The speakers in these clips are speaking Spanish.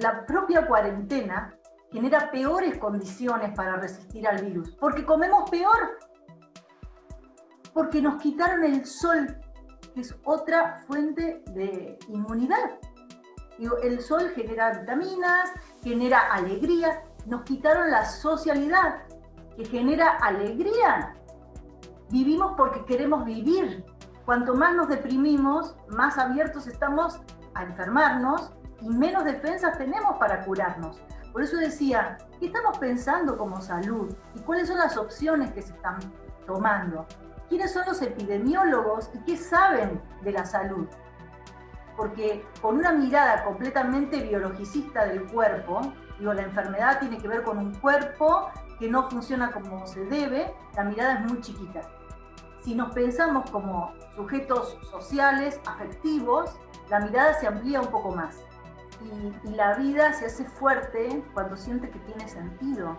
la propia cuarentena genera peores condiciones para resistir al virus, porque comemos peor, porque nos quitaron el sol, que es otra fuente de inmunidad. el sol genera vitaminas, genera alegría, nos quitaron la socialidad, que genera alegría. Vivimos porque queremos vivir. Cuanto más nos deprimimos, más abiertos estamos a enfermarnos y menos defensas tenemos para curarnos. Por eso decía, ¿qué estamos pensando como salud? ¿Y cuáles son las opciones que se están tomando? ¿Quiénes son los epidemiólogos y qué saben de la salud? Porque con una mirada completamente biologicista del cuerpo, digo, la enfermedad tiene que ver con un cuerpo que no funciona como se debe, la mirada es muy chiquita. Si nos pensamos como sujetos sociales, afectivos, la mirada se amplía un poco más y, la vida se hace fuerte cuando siente que tiene sentido.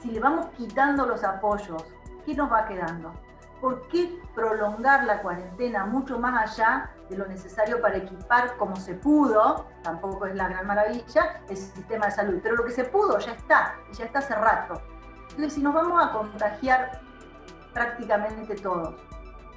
Si le vamos quitando los apoyos, ¿qué nos va quedando? ¿Por qué prolongar la cuarentena mucho más allá de lo necesario para equipar como se pudo? Tampoco es la gran maravilla el sistema de salud, pero lo que se pudo ya está, ya está hace rato. Entonces, si nos vamos a contagiar prácticamente todos,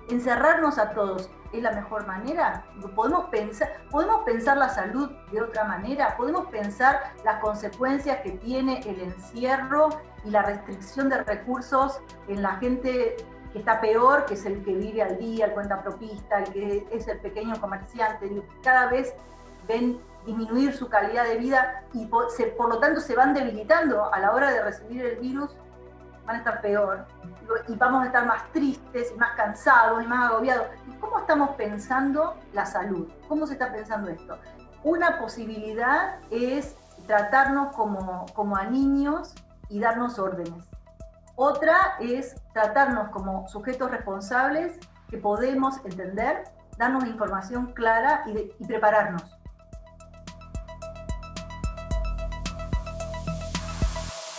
encerrarnos a todos es la mejor manera? ¿Podemos pensar, ¿Podemos pensar la salud de otra manera? ¿Podemos pensar las consecuencias que tiene el encierro y la restricción de recursos en la gente que está peor, que es el que vive al día, el cuenta propista, el que es el pequeño comerciante? Cada vez ven disminuir su calidad de vida y por, por lo tanto se van debilitando a la hora de recibir el virus van a estar peor y vamos a estar más tristes y más cansados y más agobiados. ¿Cómo estamos pensando la salud? ¿Cómo se está pensando esto? Una posibilidad es tratarnos como, como a niños y darnos órdenes. Otra es tratarnos como sujetos responsables que podemos entender, darnos información clara y, y prepararnos